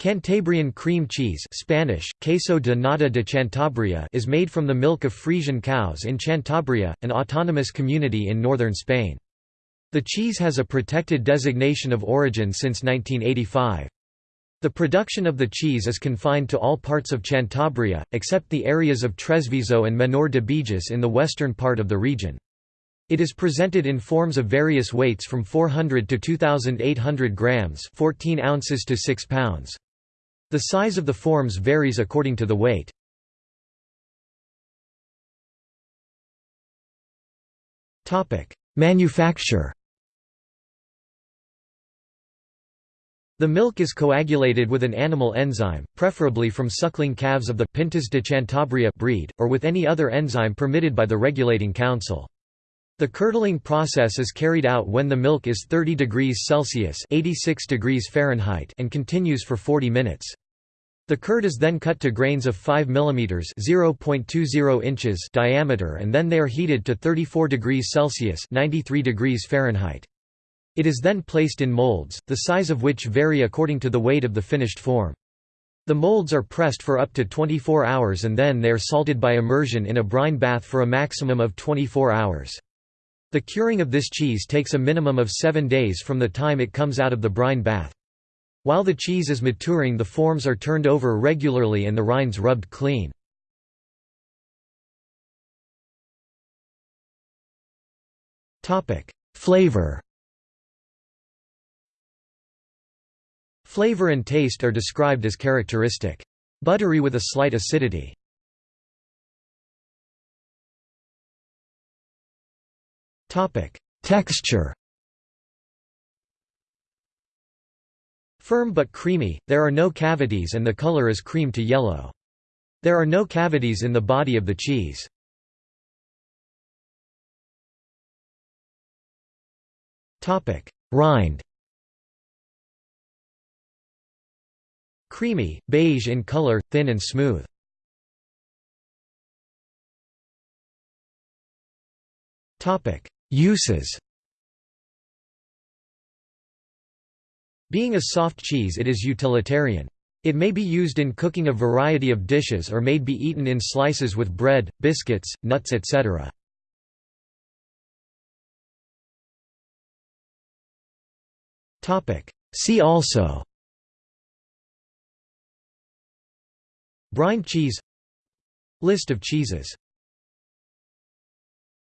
Cantabrian cream cheese Spanish, queso de nata de Cantabria is made from the milk of Frisian cows in Cantabria, an autonomous community in northern Spain. The cheese has a protected designation of origin since 1985. The production of the cheese is confined to all parts of Cantabria, except the areas of Tresviso and Menor de Beges in the western part of the region. It is presented in forms of various weights from 400 to 2,800 grams 14 ounces to 6 pounds. The size of the forms varies according to the weight. Manufacture The milk is coagulated with an animal enzyme, preferably from suckling calves of the Pintas de Cantabria breed, or with any other enzyme permitted by the regulating council. The curdling process is carried out when the milk is 30 degrees Celsius 86 degrees Fahrenheit and continues for 40 minutes. The curd is then cut to grains of 5 mm (0.20 inches) diameter and then they are heated to 34 degrees Celsius (93 degrees Fahrenheit). It is then placed in molds, the size of which vary according to the weight of the finished form. The molds are pressed for up to 24 hours and then they are salted by immersion in a brine bath for a maximum of 24 hours. The curing of this cheese takes a minimum of seven days from the time it comes out of the brine bath. While the cheese is maturing the forms are turned over regularly and the rinds rubbed clean. Flavor Flavor and taste are described as characteristic. Buttery with a slight acidity. Texture Firm but creamy, there are no cavities and the color is cream to yellow. There are no cavities in the body of the cheese. Topic: Rind Creamy, beige in color, thin and smooth. Uses. Being a soft cheese it is utilitarian. It may be used in cooking a variety of dishes or may be eaten in slices with bread, biscuits, nuts etc. See also. Brine cheese. List of cheeses